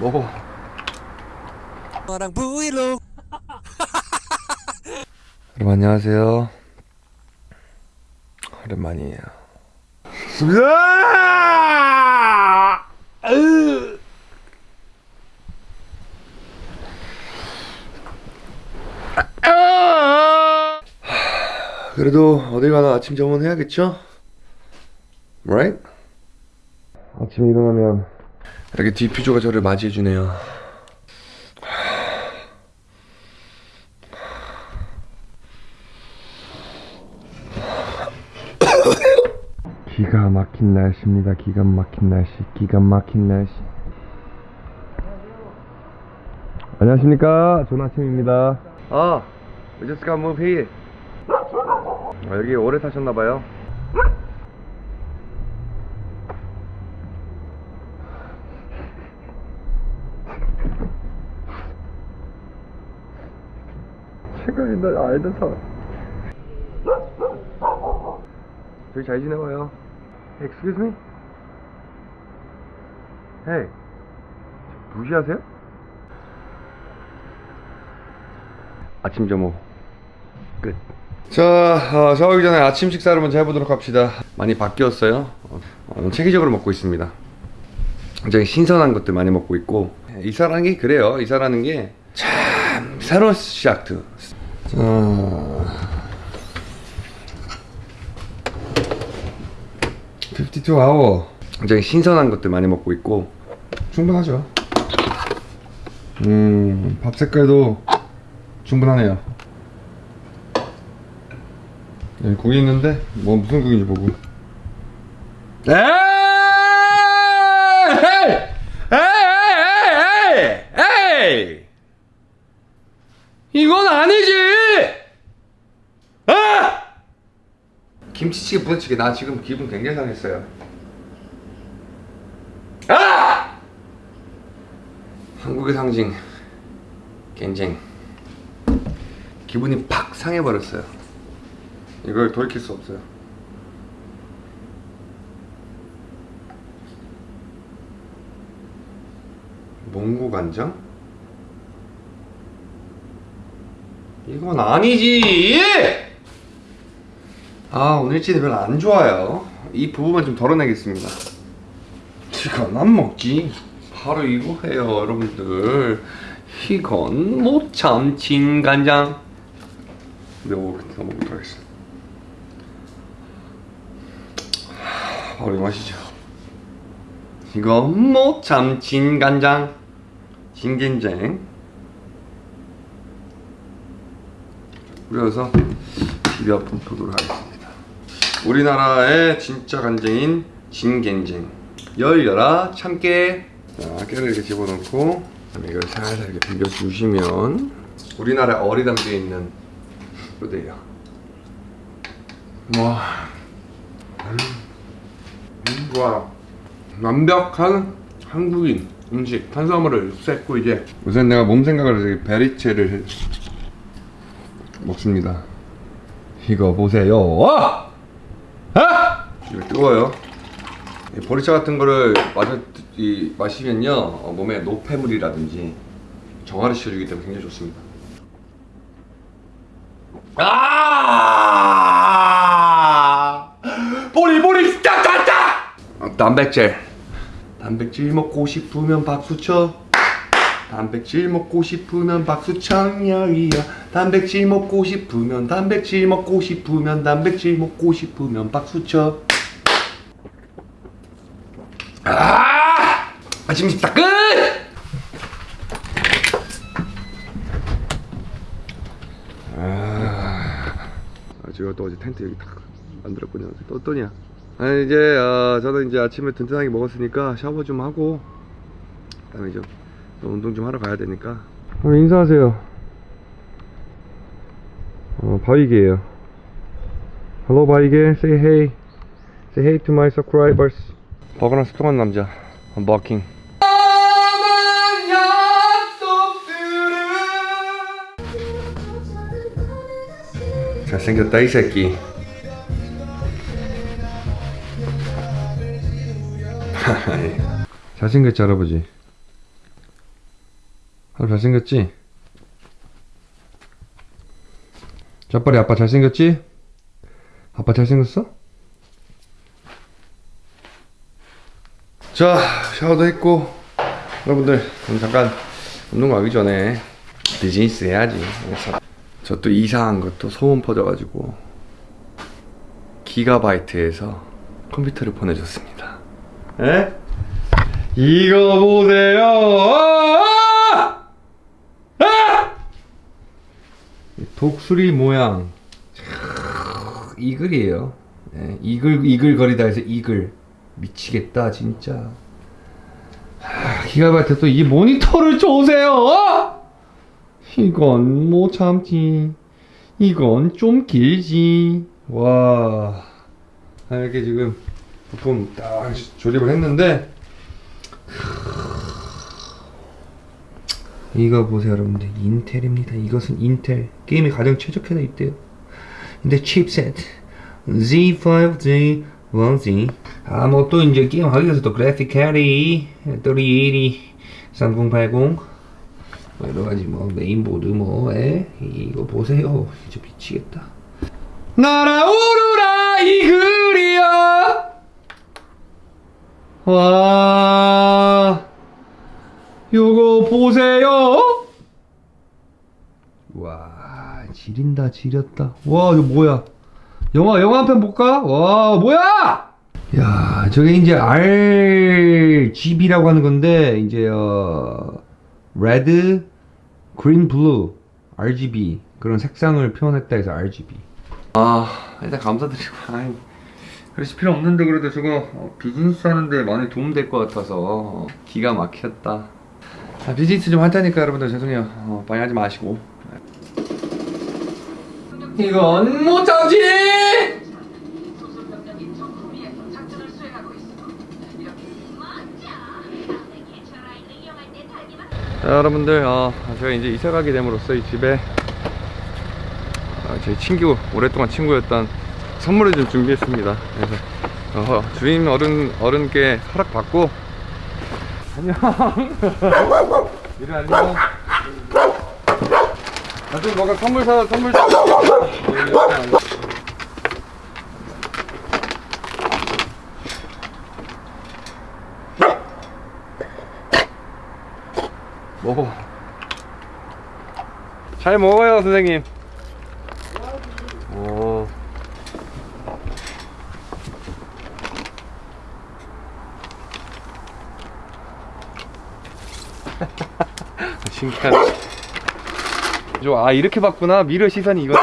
먹어. 너랑 브이로그. 여러분 안녕하세요. 오랜만이에요. 그래도 어딜 가나 아침 점원 해야겠죠? Right? 아침에 일어나면 이렇게 디퓨저가 저를 맞이해주네요 기가 막힌 날씨입니다. 기가 막힌 날씨. 기가 막힌 날씨. 안녕하십니까. 좋은 아침입니다. 아, we just got moved here. 아, 여기 오래 사셨나봐요. 제가 옛날에 알던 사람. 저기 잘 지내봐요. Excuse me? Hey. 무시하세요? 아침 점호 끝. 자, 어, 샤워하기 전에 아침 식사를 먼저 해보도록 합시다. 많이 바뀌었어요. 어, 어, 체계적으로 먹고 있습니다. 굉장히 신선한 것들 많이 먹고 있고 이사라는 게 그래요. 이사라는 게 참 새로운 시작트. 자, 52 아워 굉장히 신선한 것들 많이 먹고 있고 충분하죠 음 밥 색깔도 충분하네요 여기 국이 있는데 뭐 무슨 국인지 보고 에이 에이 에이 에이 이건 아니지 아! 김치찌개 부대찌개. 나 지금 기분 굉장히 상했어요. 아! 한국의 상징. 겐쟁. 기분이 팍 상해버렸어요. 이걸 돌이킬 수 없어요. 몽고 간장? 이건 아니지 아 오늘 찌는 별로 안 좋아요. 이 부분만 좀 덜어내겠습니다. 이건 안 먹지? 바로 이거 해요 여러분들. 이건 모참 진간장. 매워 더 먹도록 하겠습니다. 바로 이 맛이죠. 이건 모참 진간장. 진간장. 뿌려서 비벼 보도록 하겠습니다 우리나라의 진짜 간장인 진간장 열려라 참깨. 자 깨를 이렇게 집어넣고 이걸 살살 이렇게 비벼주시면 우리나라에 어리 담겨 있는 뼈대예요. 와. 음, 음, 완벽한 한국인 음식 탄수화물을 쐈고 이제 우선 내가 몸 생각을 해서 베리체를 먹습니다. 이거 보세요. 와! 아! 이거 뜨거워요 이 보리차 같은 거를 마셔, 이, 마시면요 어, 몸에 노폐물이라든지 정화를 시켜주기 때문에 굉장히 좋습니다 아! 보리 보리 딱딱딱! 어, 단백질 단백질 먹고 싶으면 박수 쳐 단백질 먹고 싶으면 박수 청량이야 단백질 먹고 싶으면 단백질 먹고 싶으면 단백질 먹고 싶으면 박수 쳐 아! 아침 식사 끝! 아, 제가 또 어제 텐트 여기 딱 만들었군요. 또 어떠냐? 아니 이제 어, 저는 이제 아침에 든든하게 먹었으니까 샤워 좀 하고 그다음에 이제 또 운동 좀 하러 가야 되니까. 그럼 인사하세요. 어, 바위개예요. Hello 바위개, say hey, say hey to my subscribers. 버거나 스통한 남자, 버킹. 잘생겼다 이 새끼 잘생겼지 할아버지 아빠 잘생겼지? 짜빨리 아빠 잘생겼지? 아빠 잘생겼어? 자 샤워도 했고 여러분들 잠깐 운동 가기 전에 비즈니스 해야지 그래서 저 또 이상한 것도 소문 퍼져가지고 기가바이트에서 컴퓨터를 보내줬습니다 에? 이거 보세요 아! 아! 독수리 모양 촤, 이글이에요 네, 이글 이글 거리다 해서 이글 미치겠다 진짜. 하, 기가바이트 또이 모니터를 줘세요! 어? 이건 못 참지. 이건 좀 길지. 와. 아, 이렇게 지금 부품 딱 조립을 했는데 이거 보세요 여러분들. 인텔입니다. 이것은 인텔. 게임이 가장 최적화되어 있대요. 근데 칩셋 Z5, Z1Z 아뭐 또 이제 게임 하기 위해서 또 그래픽 카드 3080, 3080 뭐 여러 가지 뭐 메인보드 뭐 에? 이거 보세요. 진짜 미치겠다. 날아오르라 이 글이야! 와 요거 보세요. 와 지린다 지렸다. 와 이거 뭐야 영화 영화 한 편 볼까? 와 뭐야? 야 저게 이제 RGB라고 하는 건데 이제 어 Red Green Blue RGB 그런 색상을 표현했다 해서 RGB 아 일단 감사드리고. 아이 그러실 필요 없는데 그래도 저거 어, 비즈니스 하는데 많이 도움 될 것 같아서 어, 기가 막혔다. 아, 비즈니스 좀 할 테니까 여러분들 죄송해요. 어, 많이 하지 마시고 이건 못 참지 소속병력이 정코리아에서 작전을 수행하고 있어. 이렇게 멋져. 다음에 개처 라인을 이용할 때 달기만 자 여러분들 어, 제가 이제 이사 가게 됨으로써 이 집에 어, 제 친구 오랫동안 친구였던 선물을 좀 준비했습니다 그래서 어, 주인 어른 어른께 허락 받고 안녕 이리 안녕 나중에 뭐가 선물 사 선물 사 먹어 잘 먹어요 선생님. 오. 신기하네 저, 아 이렇게 봤구나 미러 시선이 이거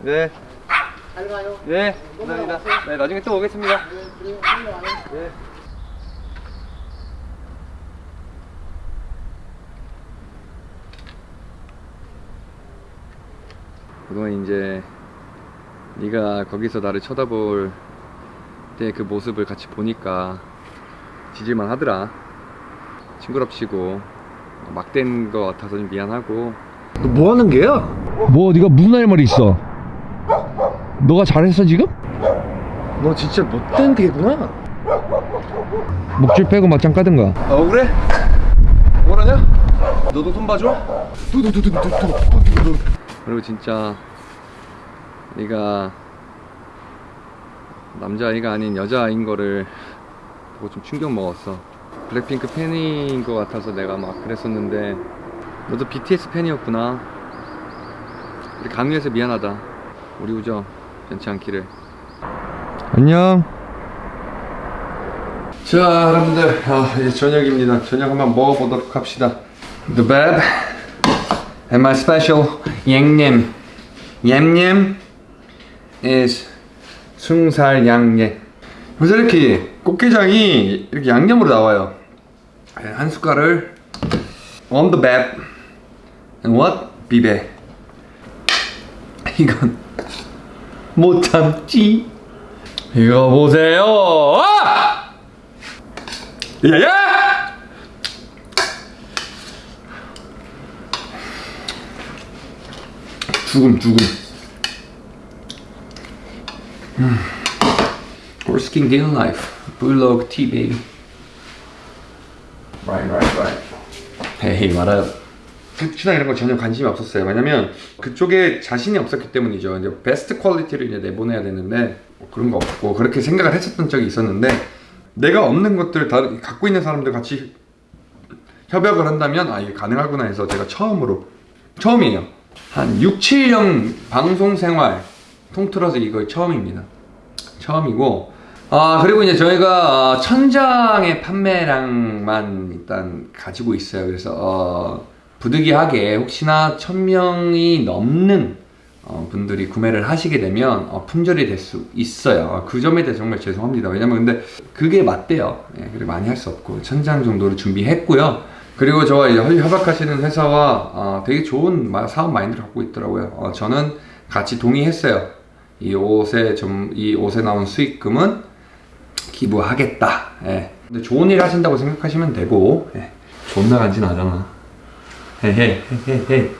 네. 잘 가요. 네, 감사합니다. 네, 나중에 또 오겠습니다. 네. 그동안 이제 네가 거기서 나를 쳐다볼 때 그 모습을 같이 보니까 지질만 하더라. 징그럽시고 막된 거 같아서 좀 미안하고 너 뭐 하는 게야? 뭐 네가 무슨 할 말이 있어? 너가 잘했어 지금? 너 진짜 못된 개구나. 목줄 빼고 막장 까든가 아 억울해? 억울하냐? 너도 손 봐줘? 두두두두두두두두두 그리고 진짜 네가 남자아이가 아닌 여자아이인 거를 보고 좀 충격 먹었어. 블랙핑크 팬인 것 같아서 내가 막 그랬었는데 너도 BTS 팬이었구나. 우리 강요해서 미안하다. 우리 우정 변치 않기를. 안녕. 자 여러분들. 아, 이제 저녁입니다. 저녁 한번 먹어보도록 합시다. The bab and my special 양념 얌얌 is 숭살 양념 그래서 이렇게 꽃게장이 이렇게 양념으로 나와요. 한 숟갈을 on the bab and what? 비베 이건 못 참지. 이거 보세요. 아! 야야! 죽음 죽음 음. risking their life. Bulldog tea, baby. Right, right, right. 헤이 말아요. 수치나 이런 거 전혀 관심이 없었어요. 왜냐면 그쪽에 자신이 없었기 때문이죠. 이제 베스트 퀄리티를 이제 내보내야 되는데 뭐 그런 거 없고 그렇게 생각을 했었던 적이 있었는데 내가 없는 것들 다 갖고 있는 사람들 같이 협약을 한다면 아 이게 가능하구나 해서 제가 처음으로 처음이에요. 한 6, 7년 방송 생활 통틀어서 이거 처음입니다. 처음이고 아 그리고 이제 저희가 어, 천장의 판매량만 일단 가지고 있어요. 그래서 어, 부득이하게 혹시나 천 명이 넘는 어, 분들이 구매를 하시게 되면 어, 품절이 될 수 있어요. 어, 그 점에 대해 정말 죄송합니다. 왜냐면 근데 그게 맞대요. 예, 그리고 많이 할 수 없고 천장 정도를 준비했고요. 그리고 저와 이제 협- 협약하시는 회사와 어, 되게 좋은 마- 사업 마인드를 갖고 있더라고요. 어, 저는 같이 동의했어요. 이 옷에 좀 이 옷에 나온 수익금은 기부하겠다. 예. 근데 좋은 일 하신다고 생각하시면 되고 예. 존나 간지나잖아. 헤헤 헤헤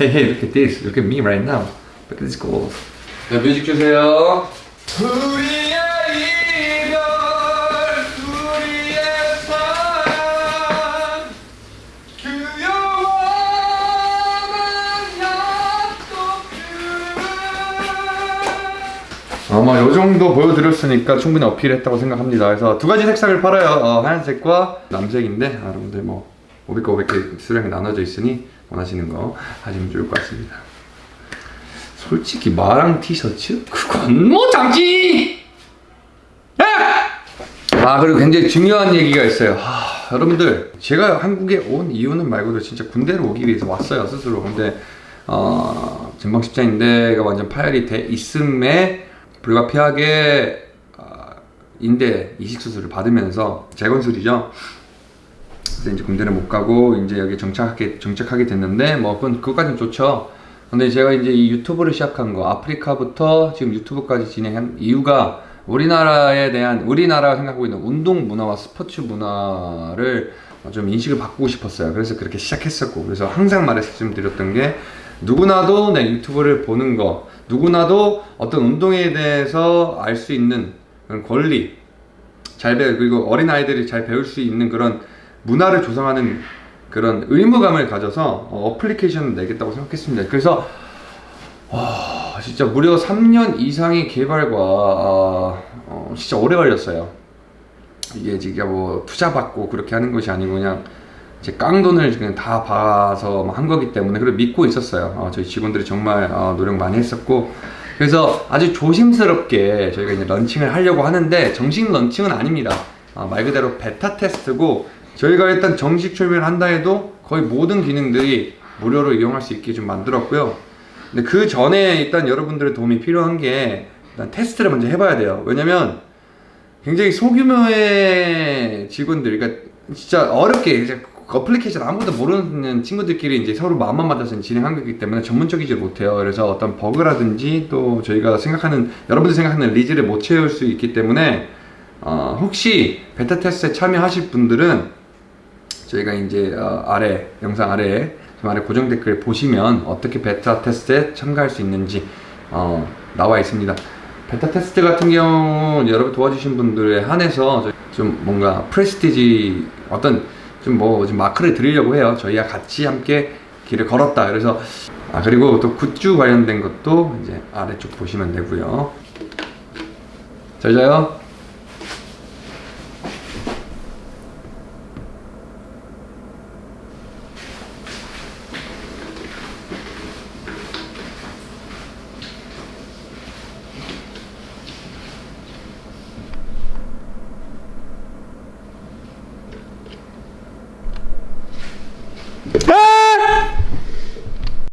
헤헤 look at this look at me right now look at this gold 자 뮤직 주세요 아마 요 정도 보여드렸으니까 충분히 어필했다고 생각합니다. 그래서 두 가지 색상을 팔아요. 어, 하얀색과 남색인데 아, 여러분들 뭐 500개 500개 수량이 나눠져 있으니 원하시는 거 하시면 좋을 것 같습니다. 솔직히 마랑 티셔츠? 그건 뭐 장지! 아 그리고 굉장히 중요한 얘기가 있어요. 하, 여러분들 제가 한국에 온 이유는 말고도 진짜 군대를 오기 위해서 왔어요 스스로. 근데 어, 전방 십자인대가 완전 파열이 돼 있음에 불가피하게 어, 인대 이식 수술을 받으면서 재건술이죠. 그래서 이제 군대를 못 가고 이제 여기 정착하게 정착하게 됐는데 뭐 그건 그것까지는 좋죠. 근데 제가 이제 이 유튜브를 시작한 거 아프리카부터 지금 유튜브까지 진행한 이유가 우리나라에 대한 우리나라가 생각하고 있는 운동 문화와 스포츠 문화를 좀 인식을 바꾸고 싶었어요. 그래서 그렇게 시작했었고 그래서 항상 말씀드렸던 게 누구나도 내 유튜브를 보는 거 누구나도 어떤 운동에 대해서 알 수 있는 권리 잘 배우 그리고 어린 아이들이 잘 배울 수 있는 그런 문화를 조성하는 그런 의무감을 가져서 어, 어플리케이션을 내겠다고 생각했습니다. 그래서 와 진짜 무려 3년 이상의 개발과 아, 어, 진짜 오래 걸렸어요. 이게 진짜 뭐 투자 받고 그렇게 하는 것이 아니고 그냥 제 깡돈을 그냥 다 봐서 한 거기 때문에 그걸 믿고 있었어요. 어, 저희 직원들이 정말 어, 노력 많이 했었고 그래서 아주 조심스럽게 저희가 이제 런칭을 하려고 하는데 정식 런칭은 아닙니다. 어, 말 그대로 베타 테스트고 저희가 일단 정식 출시를 한다 해도 거의 모든 기능들이 무료로 이용할 수 있게 좀 만들었고요. 근데 그 전에 일단 여러분들의 도움이 필요한 게 일단 테스트를 먼저 해봐야 돼요. 왜냐면 굉장히 소규모의 직원들, 그러니까 진짜 어렵게 어플리케이션 아무것도 모르는 친구들끼리 이제 서로 마음만 맞아서 진행한 거기 때문에 전문적이지 못해요. 그래서 어떤 버그라든지 또 저희가 생각하는 여러분들 생각하는 리즈를 못 채울 수 있기 때문에 어, 혹시 베타 테스트에 참여하실 분들은 저희가 이제 어, 아래 영상 아래에 좀 아래 고정 댓글 보시면 어떻게 베타 테스트에 참가할 수 있는지 어, 나와 있습니다. 베타 테스트 같은 경우 여러분 도와주신 분들에 한해서 좀 뭔가 prestige 어떤 좀뭐좀 마크를 드리려고 해요. 저희와 같이 함께 길을 걸었다. 그래서 아 그리고 또 굿즈 관련된 것도 이제 아래쪽 보시면 되고요. 잘 자요.